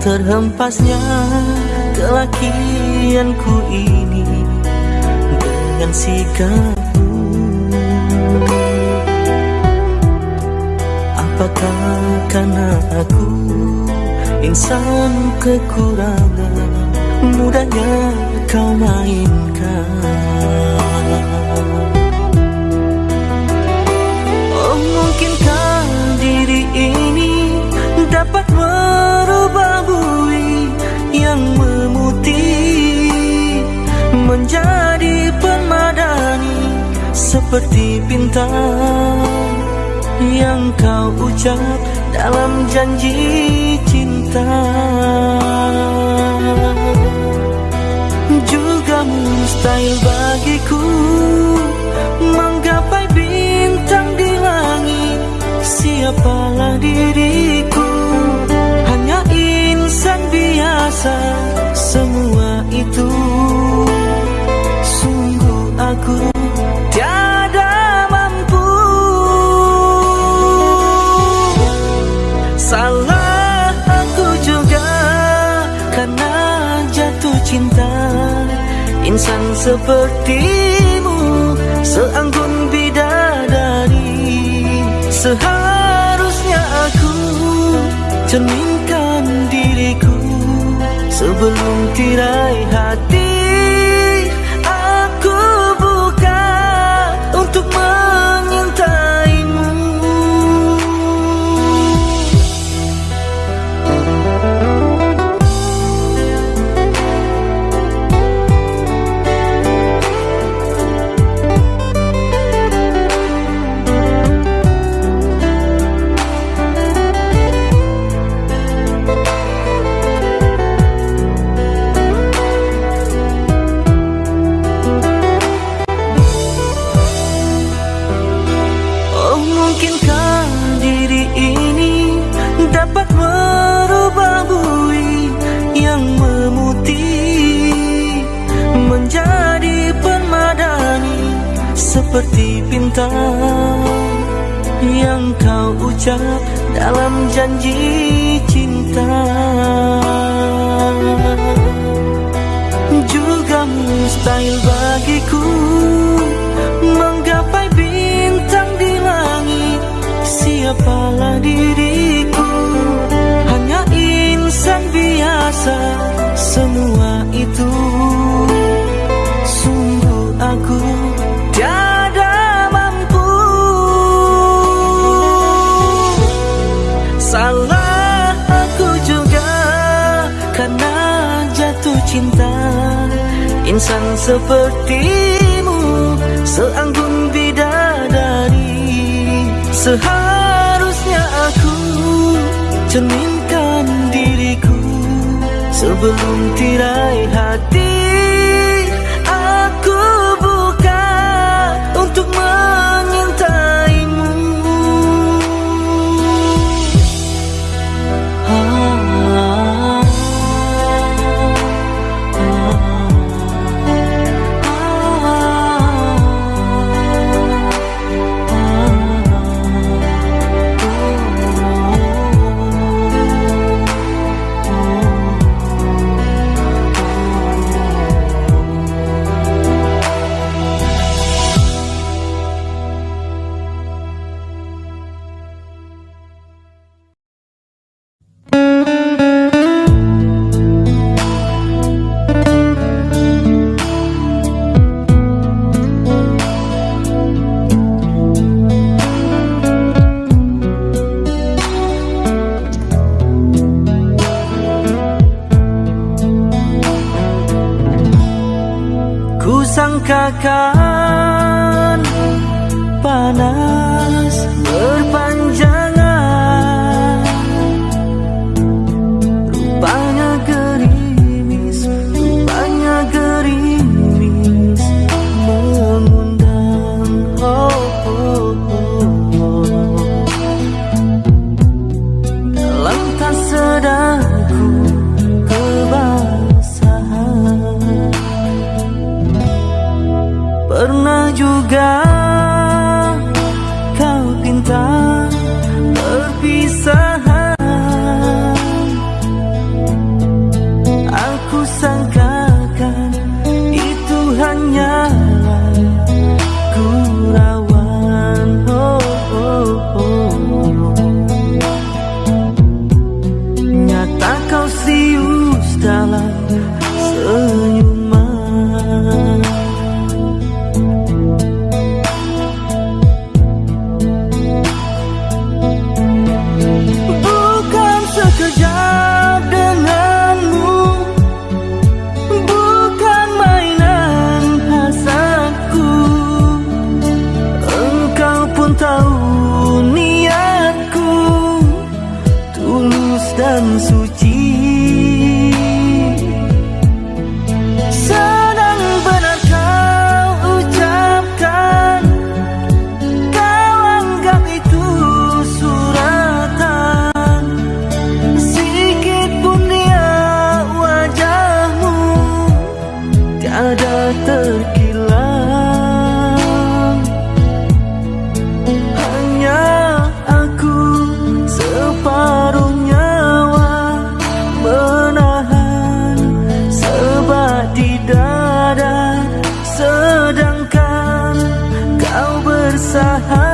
terhempasnya kelakianku ini dengan sikapmu Apakah karena aku insan kekurangan Mudahnya kau mainkan menjadi permadani seperti bintang yang kau ucap dalam janji cinta. Juga mustahil bagiku menggapai bintang di langit. Siapalah diriku? Hanya insan biasa cinta. Insan sepertimu seanggun bidadari. Seharusnya aku cerminkan diriku sebelum tirai hati kau ucap dalam janji cinta. Juga mustahil bagiku menggapai bintang di langit. Siapalah diriku? Hanya insan biasa insan sepertimu seanggun bidadari. Seharusnya aku cerminkan diriku sebelum tirai hati ka usaha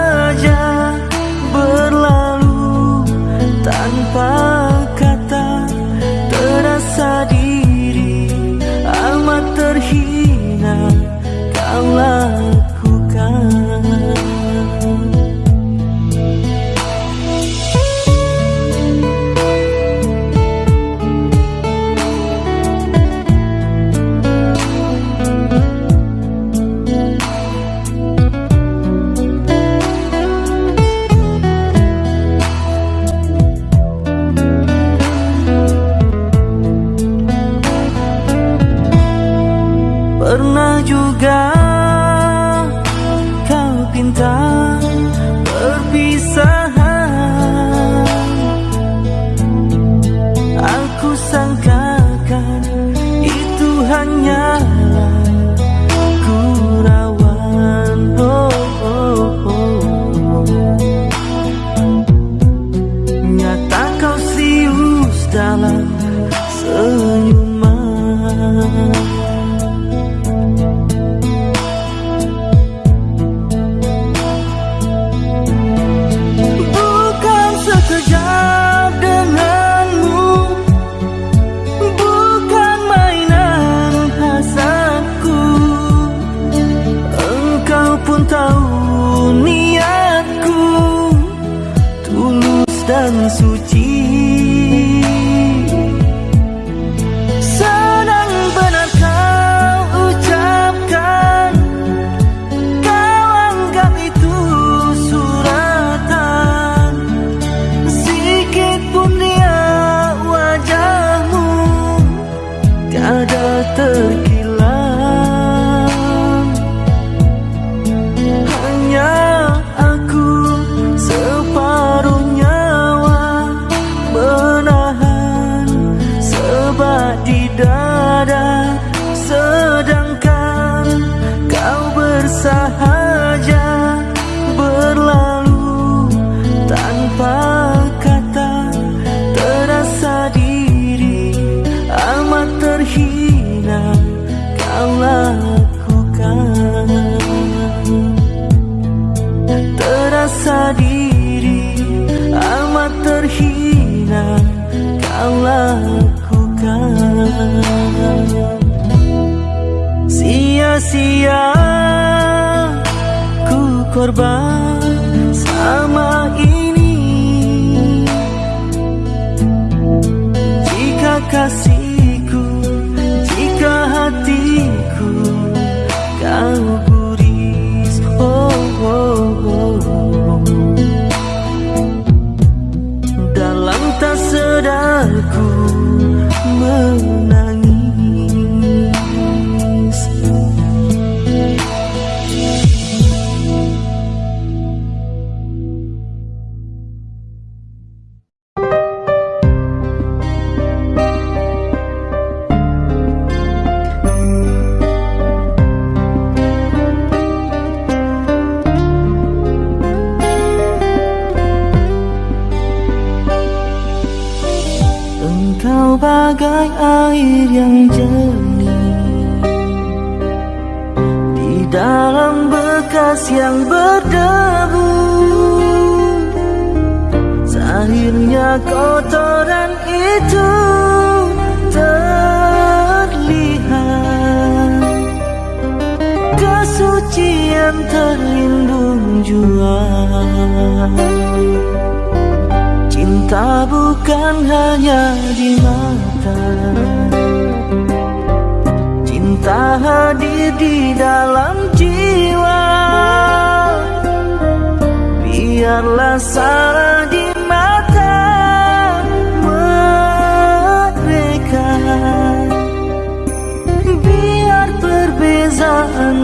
azul.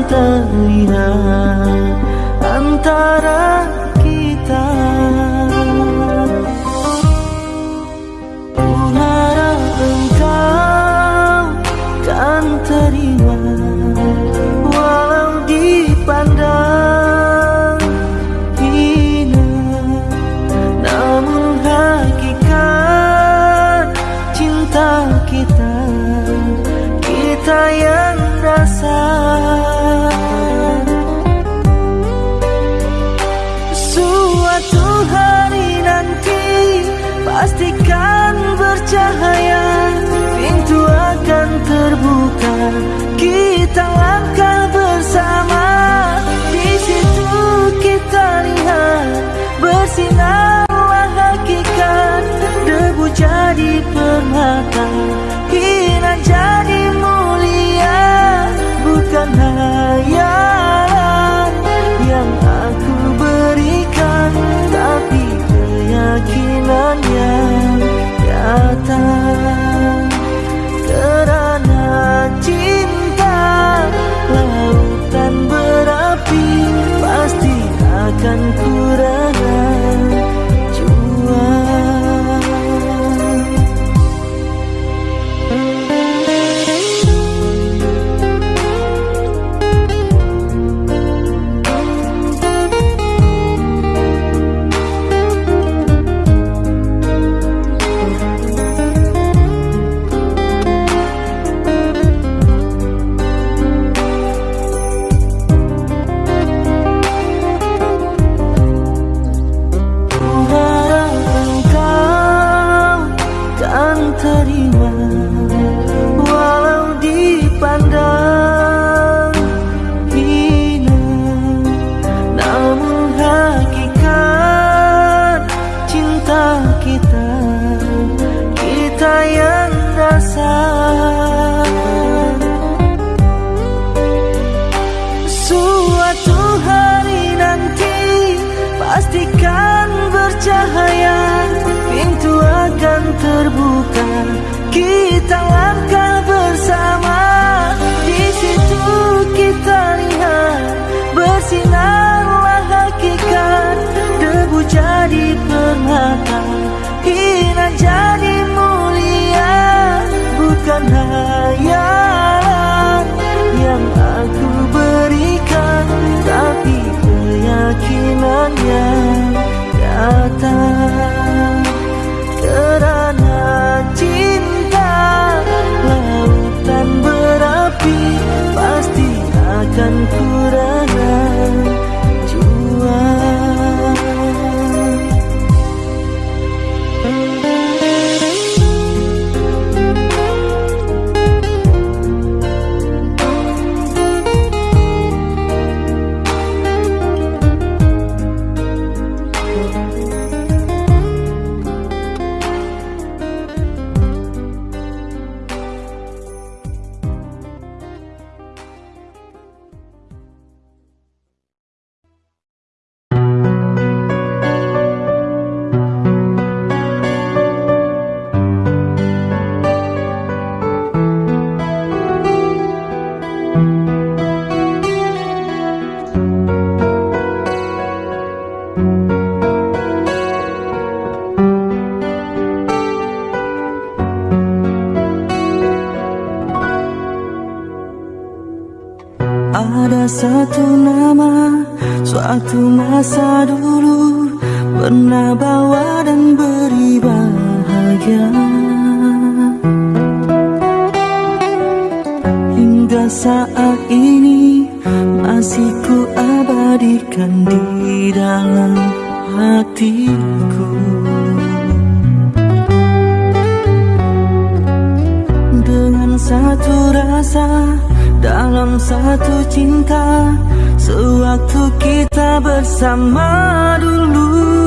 的 kasihku abadikan di dalam hatiku. Dengan satu rasa dalam satu cinta Sewaktu kita bersama dulu.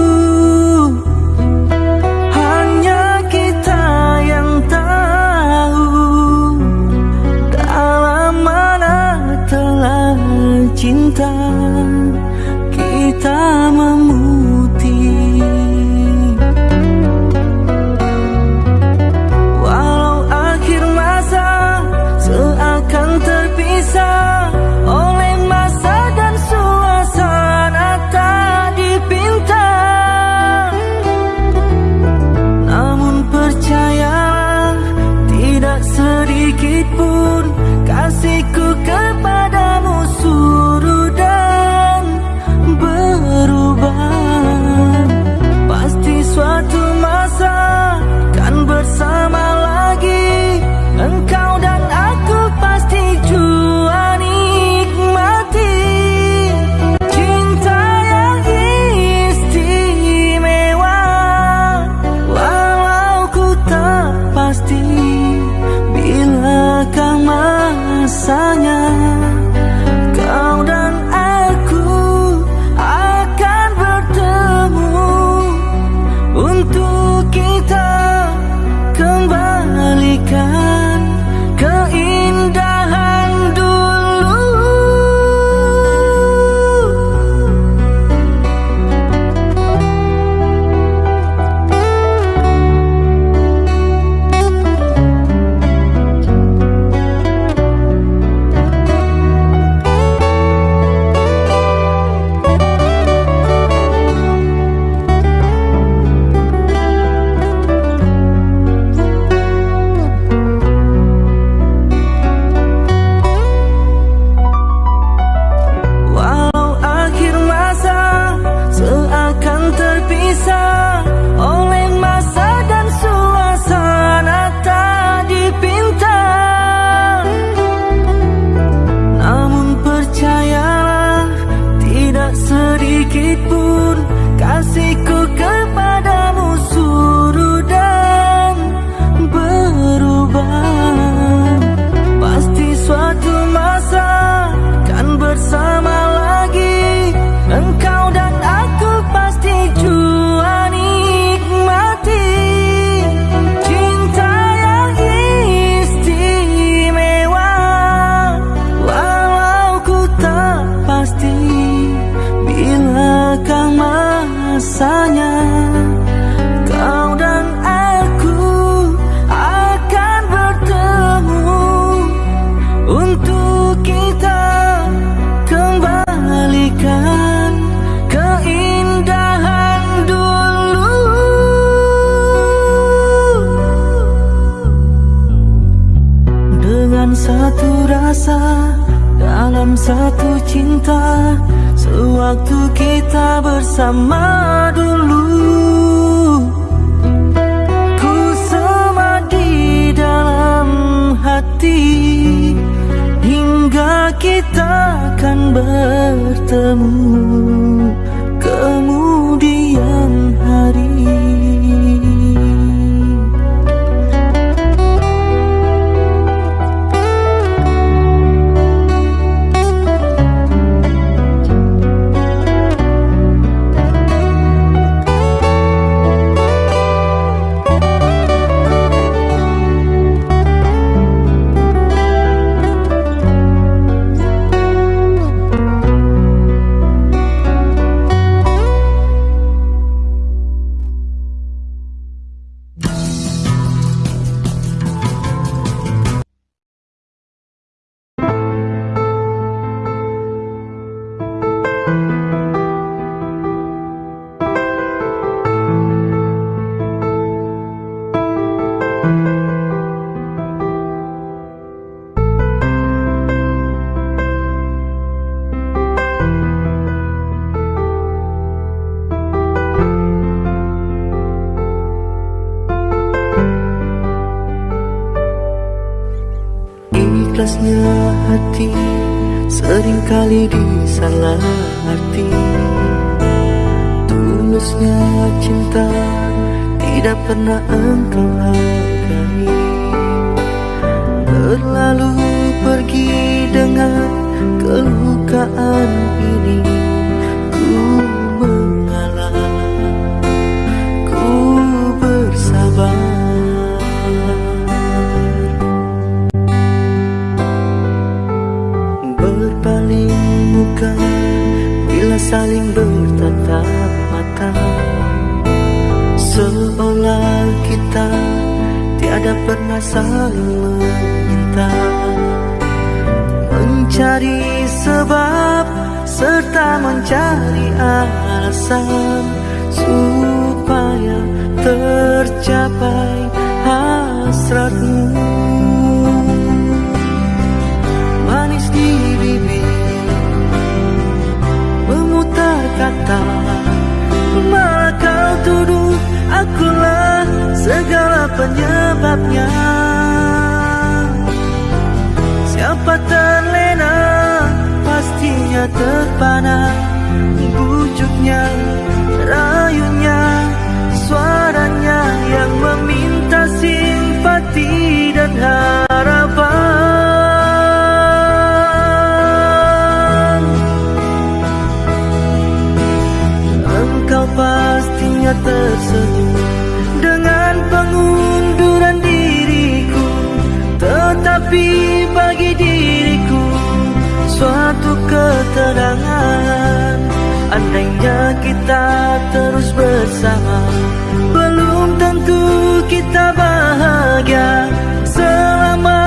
cinta kita mem rasanya. Supaya tercapai hasratmu. Manis di bibir Memutar kata Malah kau tuduh? Akulah segala penyebabnya. Siapa terlena pastinya terpana Bujuknya, rayunya, suaranya yang meminta simpati dan harapan. Engkau pastinya tersenyum dengan pengunduran diriku Tetapi bagi diriku suatu ketenangan Andainya kita terus bersama Belum tentu kita bahagia. Selama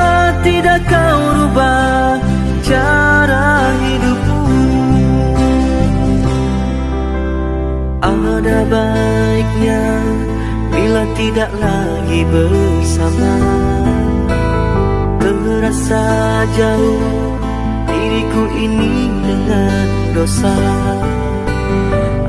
tidak kau rubah cara hidupmu Ada baiknya bila tidak lagi bersama. Terasa jauh diriku ini dengan dosa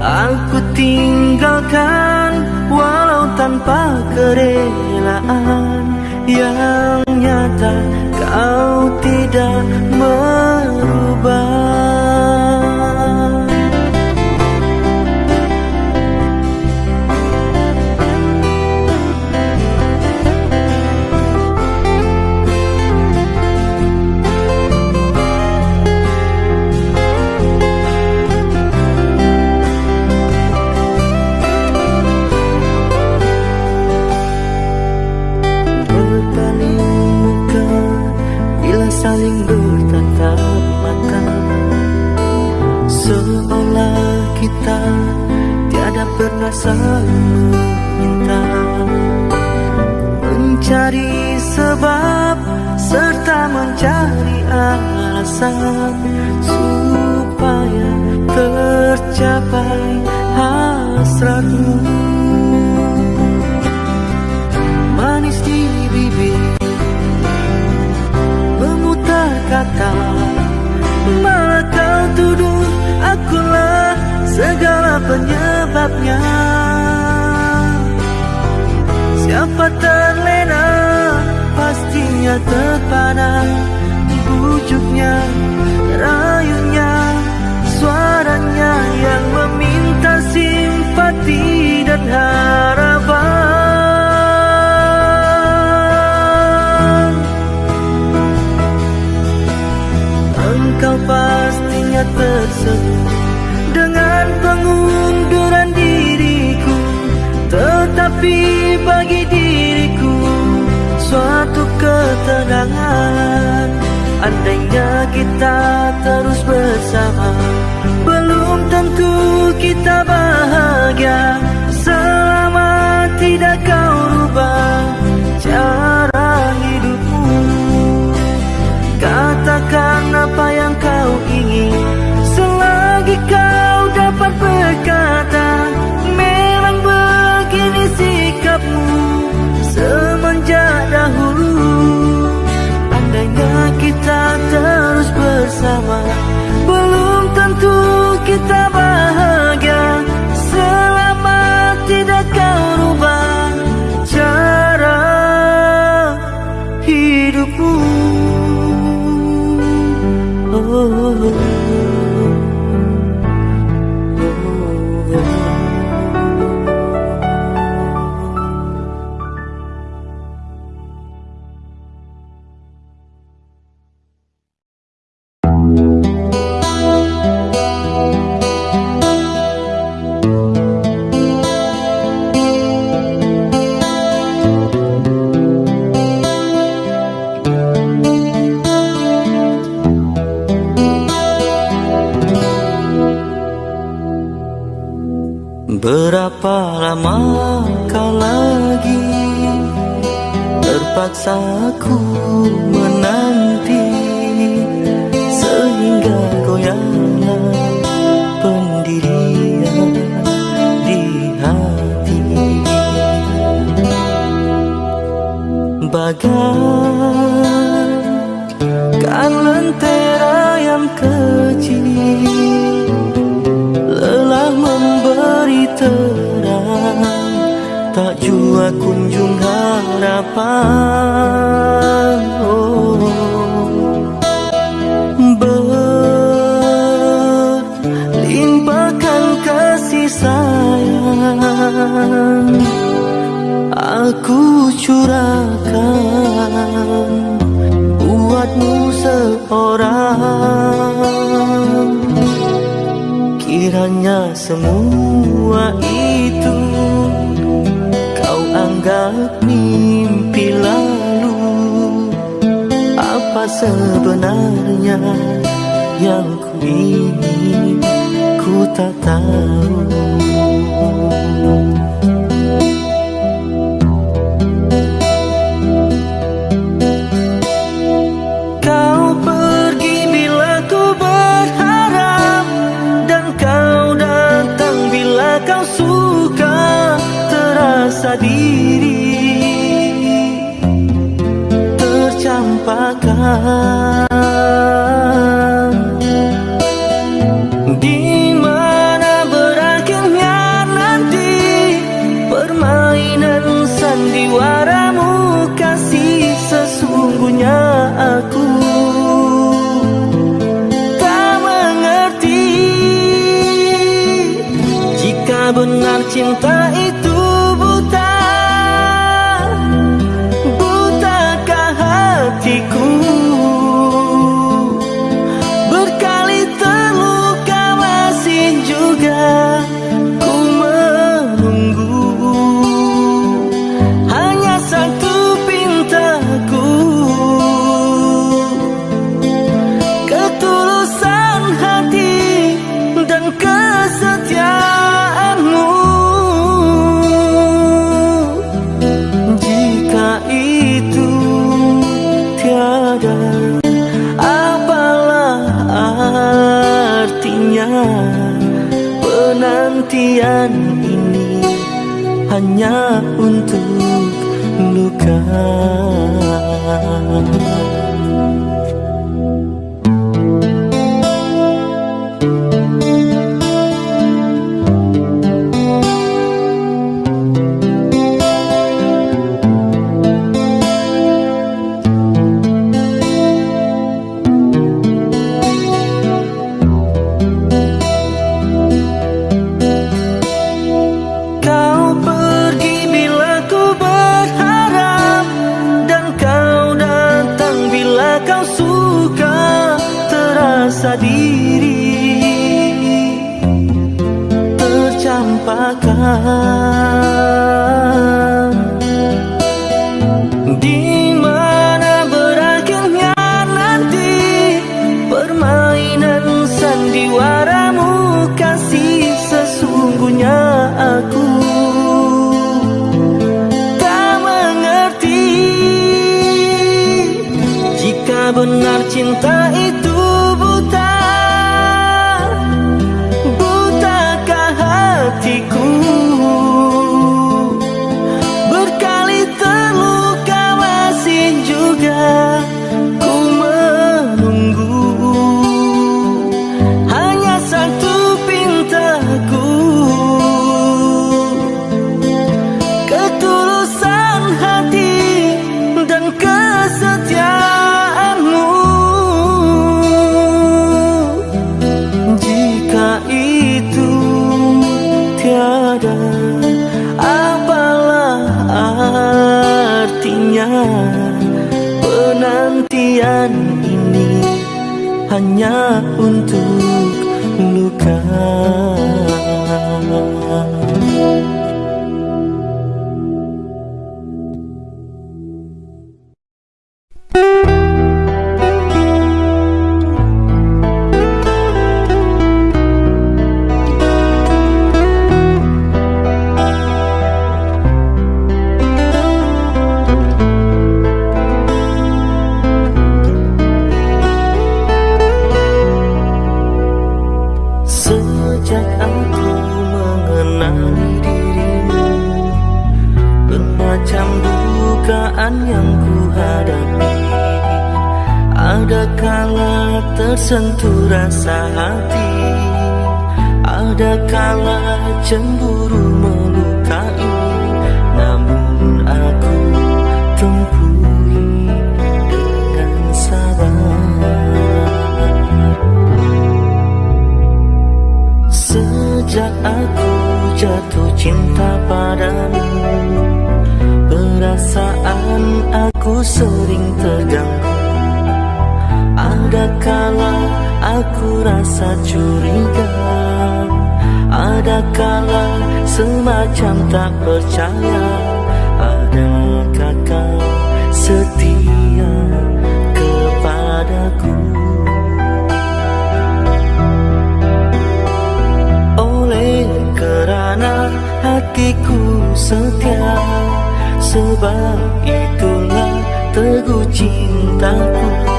Aku tinggalkan walau tanpa kerelaan. Yang nyata kau tidak merubah Saling meminta Mencari sebab serta mencari alasan Supaya tercapai hasratmu. Manis di bibir Memutar kata Malah kau tuduh akulah segala penyebabnya Siapa terlena pastinya terpana Bujuknya, ketenangan Andainya kita terus bersama Belum tentu kita bahagia kita Berapa lama kau lagi Terpaksa aku menanti jua kunjung harapan oh. Berlimpahkan kasih sayang Aku curahkan Buatmu seorang Kiranya semua itu Anggap mimpi lalu Apa sebenarnya yang ku ingin? Ku tak tahu Terasa diri tercampakkan. Di mana berakhirnya nanti Permainan sandiwaramu kasih sesungguhnya aku. Tak mengerti Jika benar cinta itu Sentuh rasa hati. Ada kala cemburu melukai Namun aku tempuhi dengan sabar. Sejak aku jatuh cinta padamu Perasaan aku sering terganggu. Ada kala aku rasa curiga? Ada kala semacam tak percaya? Adakah kau setia kepadaku? Oleh kerana hatiku setia Sebab itulah teguh cintaku.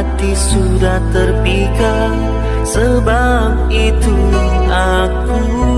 hati sudah terpikat Sebab itu aku